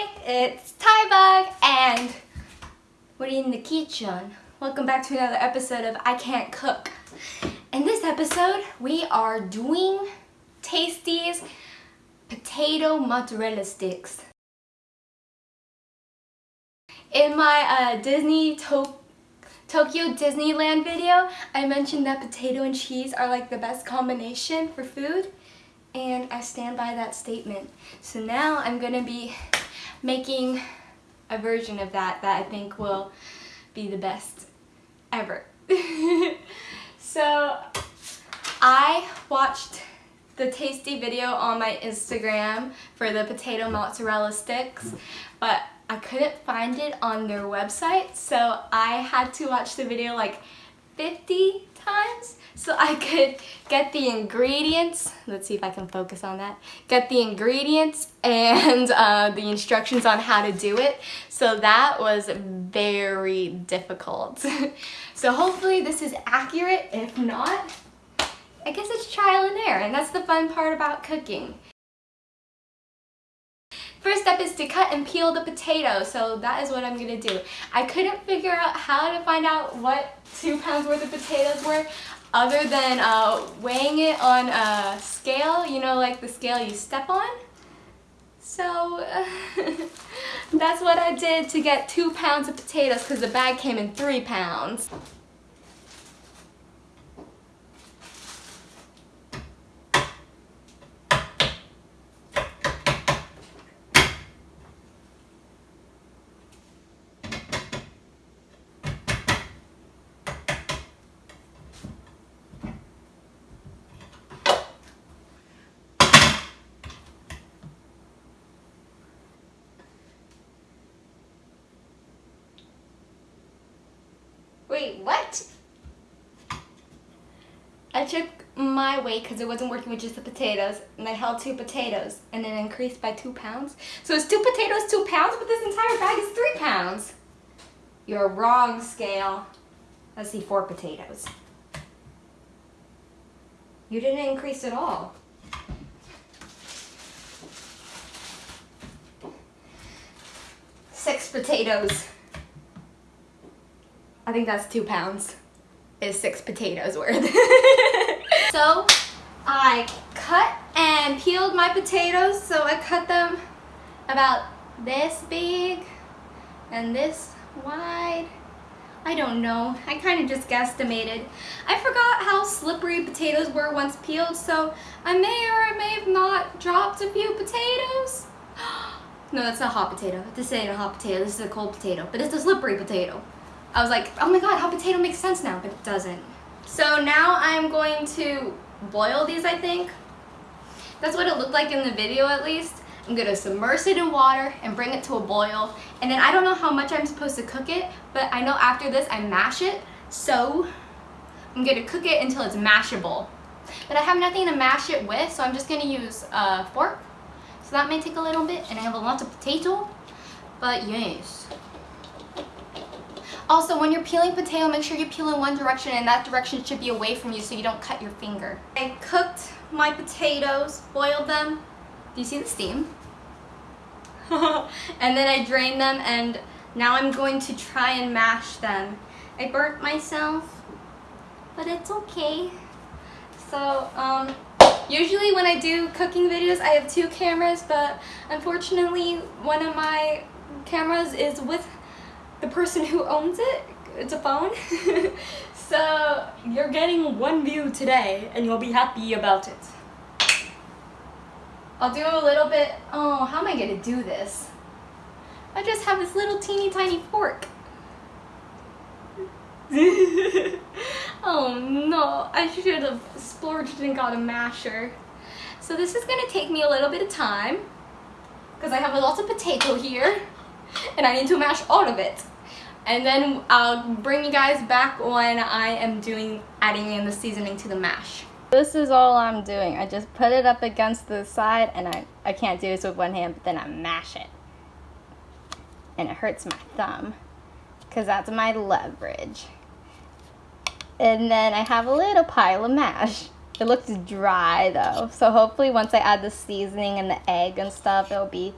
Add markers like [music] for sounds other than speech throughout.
It's Tybug and we're in the kitchen. Welcome back to another episode of I Can't Cook. In this episode, we are doing Tasty's potato mozzarella sticks. In my uh, Disney to Tokyo Disneyland video, I mentioned that potato and cheese are like the best combination for food and I stand by that statement. So now I'm gonna be making a version of that that I think will be the best ever. [laughs] so I watched the tasty video on my Instagram for the potato mozzarella sticks, but I couldn't find it on their website, so I had to watch the video like 50 times so I could get the ingredients. Let's see if I can focus on that. Get the ingredients and [laughs] uh, the instructions on how to do it. So that was very difficult. [laughs] so hopefully this is accurate. If not, I guess it's trial and error and that's the fun part about cooking. To cut and peel the potato, so that is what I'm to do. I couldn't figure out how to find out what two pounds worth of potatoes were other than uh, weighing it on a scale, you know, like the scale you step on. So [laughs] that's what I did to get two pounds of potatoes because the bag came in three pounds. What? I took my weight because it wasn't working with just the potatoes and I held two potatoes and it increased by two pounds. So it's two potatoes, two pounds, but this entire bag is three pounds. You're wrong, scale. Let's see, four potatoes. You didn't increase at all. Six potatoes. I think that's two pounds is six potatoes worth. [laughs] so I cut and peeled my potatoes. So I cut them about this big and this wide. I don't know. I kind of just guesstimated. I forgot how slippery potatoes were once peeled, so I may or I may have not dropped a few potatoes. [gasps] no, that's not a hot potato. This ain't a hot potato. This is a cold potato, but it's a slippery potato. I was like, oh my god, hot potato makes sense now, but it doesn't. So now I'm going to boil these, I think. That's what it looked like in the video at least. I'm gonna submerge it in water and bring it to a boil. And then I don't know how much I'm supposed to cook it, but I know after this I mash it. So I'm gonna cook it until it's mashable. But I have nothing to mash it with, so I'm just gonna use a fork. So that may take a little bit, and I have a lot of potato. But yes. Also, when you're peeling potato, make sure you peel in one direction and that direction should be away from you so you don't cut your finger. I cooked my potatoes, boiled them. Do you see the steam? [laughs] and then I drained them and now I'm going to try and mash them. I burnt myself, but it's okay. So, um, usually when I do cooking videos, I have two cameras, but unfortunately one of my cameras is with the person who owns it, it's a phone. [laughs] so you're getting one view today and you'll be happy about it. I'll do a little bit, oh, how am I gonna do this? I just have this little teeny tiny fork. [laughs] oh no, I should have splurged and got a masher. So this is gonna take me a little bit of time because I have a lot of potato here and I need to mash all of it. And then I'll bring you guys back when I am doing adding in the seasoning to the mash. This is all I'm doing. I just put it up against the side and I, I can't do this with one hand, but then I mash it. And it hurts my thumb because that's my leverage. And then I have a little pile of mash. It looks dry though, so hopefully once I add the seasoning and the egg and stuff, it'll be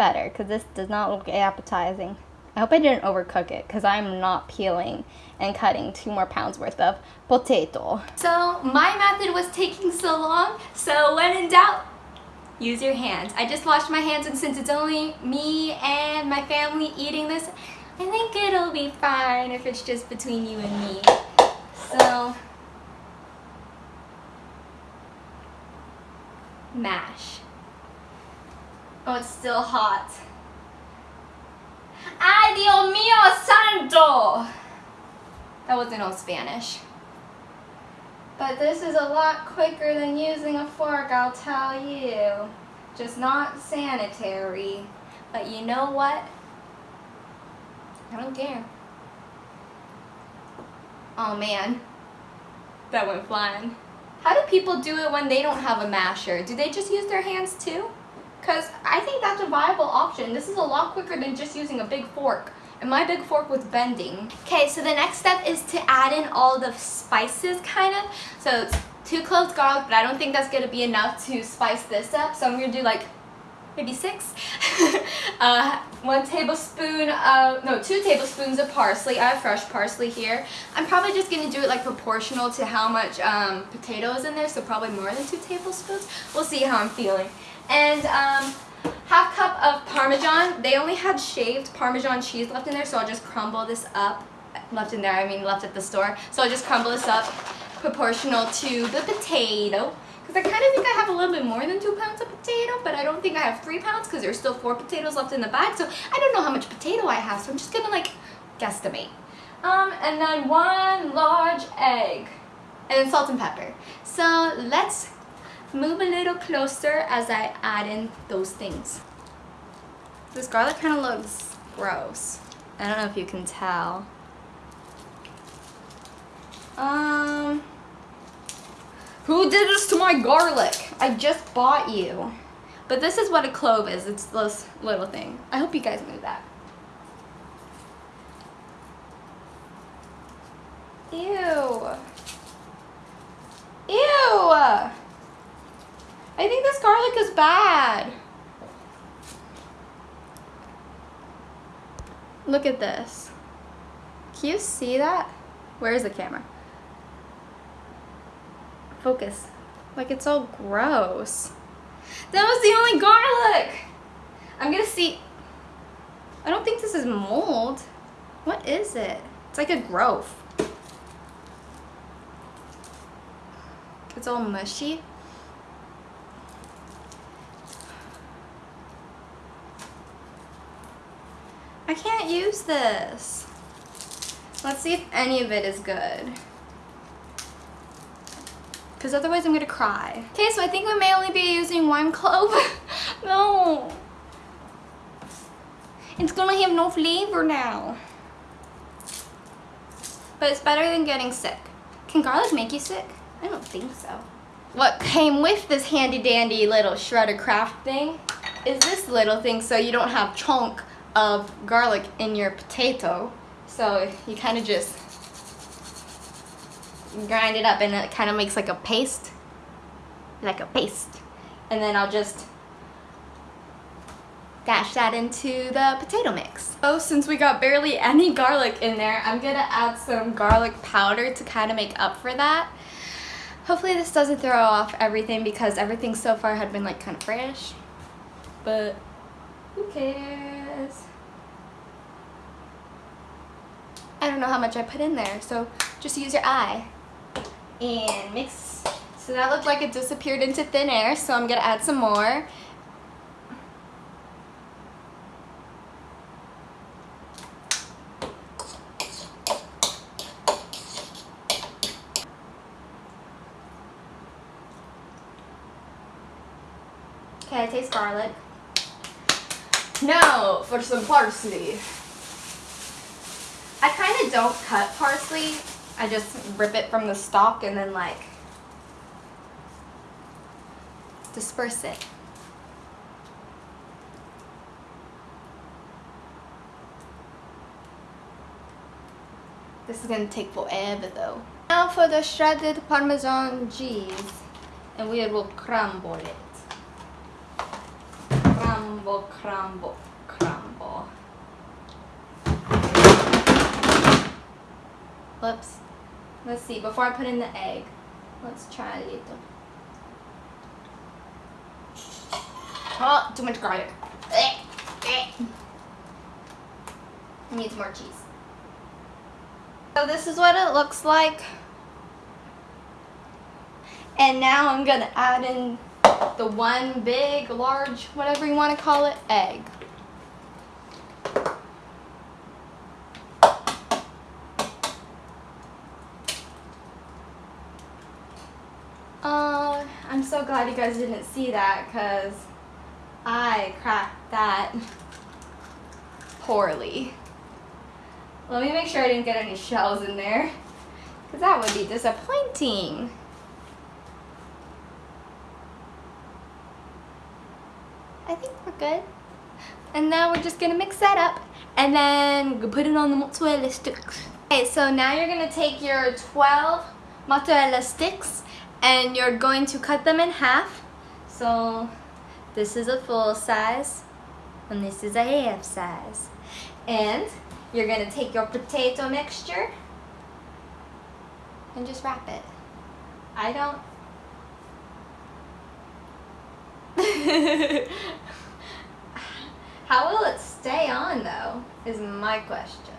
better because this does not look appetizing. I hope I didn't overcook it because I'm not peeling and cutting two more pounds worth of potato. So my method was taking so long, so when in doubt, use your hands. I just washed my hands and since it's only me and my family eating this, I think it'll be fine if it's just between you and me. So, mash. Oh, it's still hot. ¡Ay, Dios mío santo! That wasn't all Spanish. But this is a lot quicker than using a fork, I'll tell you. Just not sanitary. But you know what? I don't care. Oh man, that went flying. How do people do it when they don't have a masher? Do they just use their hands too? Because I think that's a viable option. This is a lot quicker than just using a big fork. And my big fork was bending. Okay, so the next step is to add in all the spices, kind of. So it's two cloves garlic, but I don't think that's going to be enough to spice this up. So I'm going to do like maybe six. [laughs] uh, one tablespoon of, no, two tablespoons of parsley. I have fresh parsley here. I'm probably just going to do it like proportional to how much um, potato is in there, so probably more than two tablespoons. We'll see how I'm feeling and um, half cup of Parmesan. They only had shaved Parmesan cheese left in there, so I'll just crumble this up. Left in there, I mean left at the store. So I'll just crumble this up proportional to the potato. Because I kind of think I have a little bit more than two pounds of potato, but I don't think I have three pounds because there's still four potatoes left in the bag. So I don't know how much potato I have, so I'm just gonna like guesstimate. Um, and then one large egg. And then salt and pepper. So let's move a little closer as I add in those things. This garlic kind of looks gross. I don't know if you can tell. Um, who did this to my garlic? I just bought you. But this is what a clove is. It's this little thing. I hope you guys knew that. Ew. Ew. I think this garlic is bad. Look at this. Can you see that? Where is the camera? Focus. Like it's all gross. That was the only garlic! I'm gonna see. I don't think this is mold. What is it? It's like a growth. It's all mushy. I can't use this. Let's see if any of it is good. Because otherwise I'm going to cry. Okay, so I think we may only be using one [laughs] clove. no. It's going to have no flavor now. But it's better than getting sick. Can garlic make you sick? I don't think so. What came with this handy dandy little shredder craft thing is this little thing so you don't have chunk of garlic in your potato. So you kind of just grind it up and it kind of makes like a paste. Like a paste. And then I'll just dash that into the potato mix. Oh, since we got barely any garlic in there, I'm gonna add some garlic powder to kind of make up for that. Hopefully this doesn't throw off everything because everything so far had been like kind of fresh. But who cares? I don't know how much I put in there, so just use your eye. And mix. So that looked like it disappeared into thin air, so I'm gonna add some more. Okay, I taste garlic. Now for some parsley. I kind of don't cut parsley. I just rip it from the stalk and then like disperse it. This is going to take forever though. Now for the shredded parmesan cheese and we will crumble it. Crumble crumble, crumble. Whoops. Let's see, before I put in the egg, let's try a little. Oh, too much garlic. Needs more cheese. So this is what it looks like. And now I'm gonna add in the one big, large, whatever you wanna call it, egg. Uh, I'm so glad you guys didn't see that because I cracked that [laughs] poorly. Let me make sure I didn't get any shells in there because that would be disappointing. I think we're good. And now we're just gonna mix that up and then put it on the mozzarella sticks. Okay, so now you're gonna take your 12 mozzarella sticks and you're going to cut them in half. So this is a full size and this is a half size. And you're gonna take your potato mixture and just wrap it. I don't [laughs] How will it stay on though, is my question.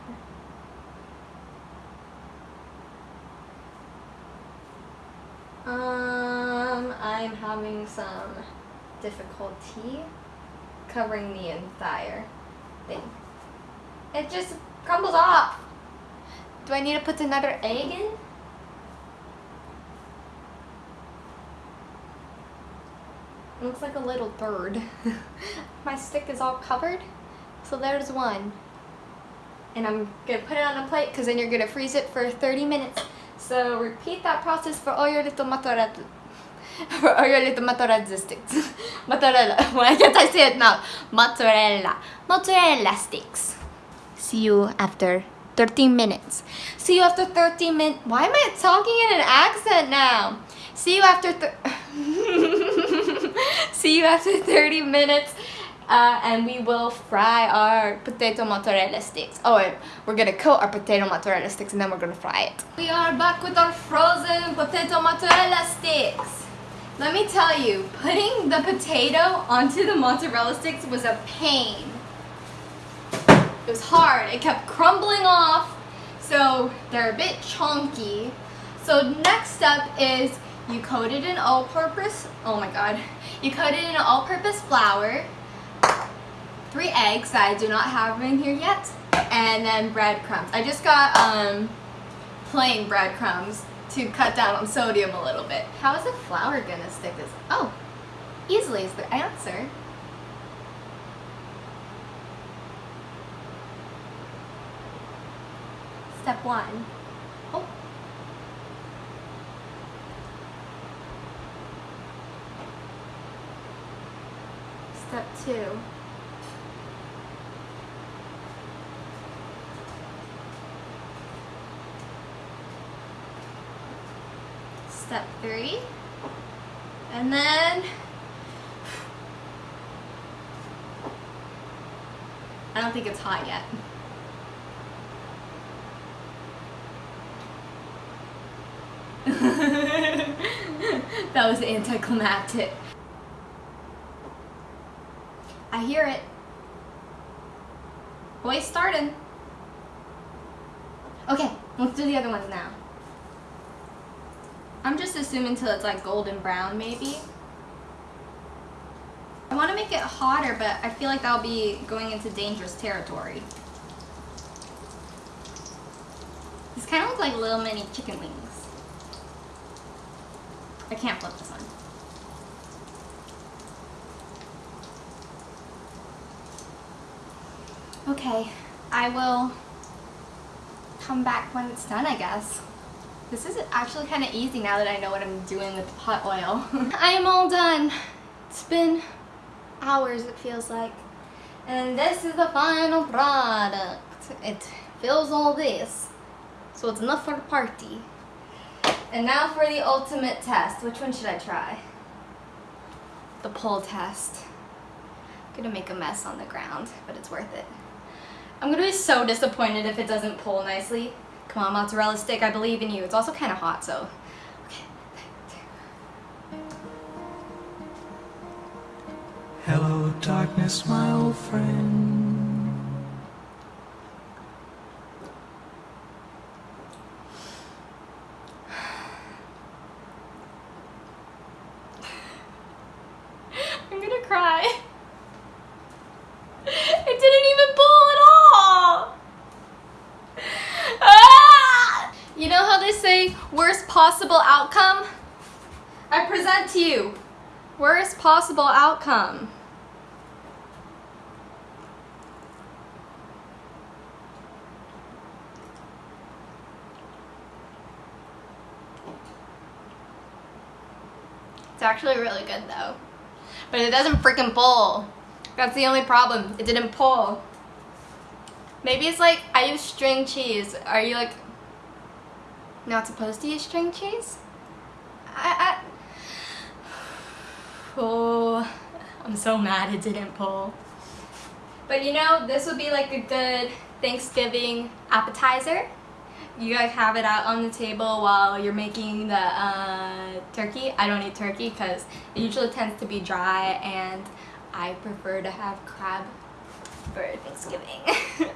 Um, I'm having some difficulty covering the entire thing. It just crumbles off. Do I need to put another egg in? Looks like a little bird. [laughs] My stick is all covered. So there's one. And I'm gonna put it on a plate because then you're gonna freeze it for 30 minutes. So repeat that process for all your little mozzarella [laughs] for all your little mozzarella sticks. [laughs] mozzarella. Why can't I say it now? Mozzarella. Mozzarella sticks. See you after 13 minutes. See you after 13 minutes. Why am I talking in an accent now? See you after See you after [laughs] 30 minutes. Uh, and we will fry our potato mozzarella sticks. Oh, wait, we're gonna coat our potato mozzarella sticks and then we're gonna fry it. We are back with our frozen potato mozzarella sticks. Let me tell you, putting the potato onto the mozzarella sticks was a pain. It was hard. It kept crumbling off, so they're a bit chunky. So next up is you coat it in all-purpose, oh my god, you coat it in all-purpose flour, three eggs that I do not have in here yet, and then breadcrumbs. I just got um, plain breadcrumbs to cut down on sodium a little bit. How is the flour gonna stick this? Oh, easily is the answer. Step one. Step two. Step three. And then I don't think it's hot yet. [laughs] that was anticlimactic. I hear it. Boys starting. Okay, let's do the other ones now. I'm just assuming till it's like golden brown maybe. I want to make it hotter, but I feel like that'll be going into dangerous territory. These kind of look like little mini chicken wings. I can't flip this one. Okay, I will come back when it's done, I guess. This is actually kind of easy now that I know what I'm doing with the pot oil. [laughs] I am all done. It's been hours, it feels like. And this is the final product. It fills all this. So it's enough for the party. And now for the ultimate test. Which one should I try? The pull test. I'm gonna make a mess on the ground, but it's worth it. I'm gonna be so disappointed if it doesn't pull nicely. Come on, mozzarella stick, I believe in you. It's also kind of hot, so. Okay. Hello, darkness, my old friend. I'm gonna cry. It didn't even pull at all. Ah! You know how they say worst possible outcome? I present to you worst possible outcome. It's actually really good though. But it doesn't freaking pull. That's the only problem. It didn't pull. Maybe it's like I use string cheese. Are you like not supposed to use string cheese? I, I Oh, I'm so mad it didn't pull. But you know, this would be like a good Thanksgiving appetizer. You guys have it out on the table while you're making the uh, turkey. I don't eat turkey because it usually tends to be dry and I prefer to have crab for Thanksgiving. [laughs]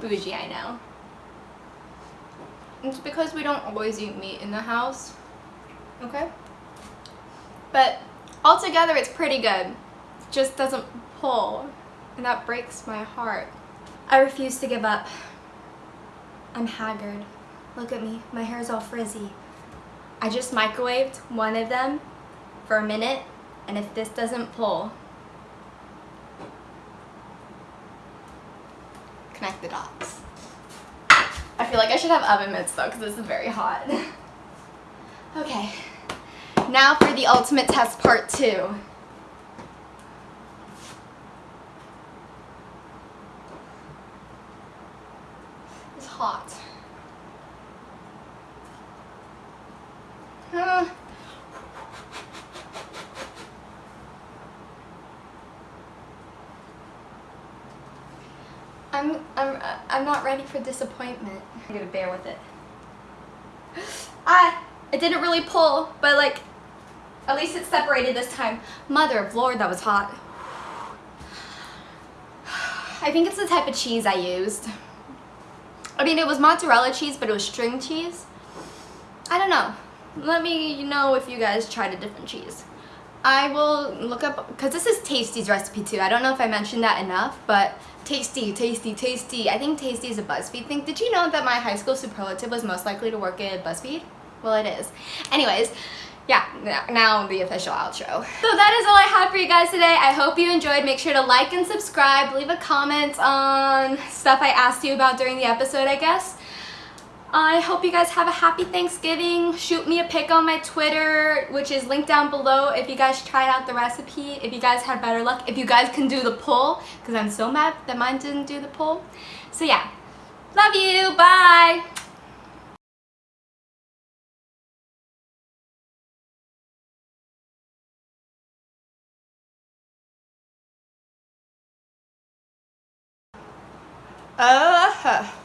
Bougie, I know. It's because we don't always eat meat in the house. Okay? But altogether, it's pretty good. It just doesn't pull. And that breaks my heart. I refuse to give up. I'm haggard. Look at me. My hair's all frizzy. I just microwaved one of them for a minute. And if this doesn't pull, connect the dots. I feel like I should have oven mitts though because this is very hot. [laughs] okay, now for the ultimate test part two. It's hot. Uh, I'm I'm I'm not ready for disappointment. I'm gonna bear with it. [gasps] Ah, it didn't really pull, but like, at least it's separated this time. Mother of Lord, that was hot. I think it's the type of cheese I used. I mean, it was mozzarella cheese, but it was string cheese. I don't know. Let me know if you guys tried a different cheese. I will look up, because this is Tasty's recipe too. I don't know if I mentioned that enough, but Tasty, Tasty, Tasty. I think Tasty is a BuzzFeed thing. Did you know that my high school superlative was most likely to work at BuzzFeed? Well, it is. Anyways, yeah, now the official outro. So that is all I had for you guys today. I hope you enjoyed. Make sure to like and subscribe. Leave a comment on stuff I asked you about during the episode, I guess. I hope you guys have a happy Thanksgiving. Shoot me a pic on my Twitter, which is linked down below if you guys tried out the recipe, if you guys had better luck, if you guys can do the pull, because I'm so mad that mine didn't do the pull. So yeah, love you, bye! Uh -huh.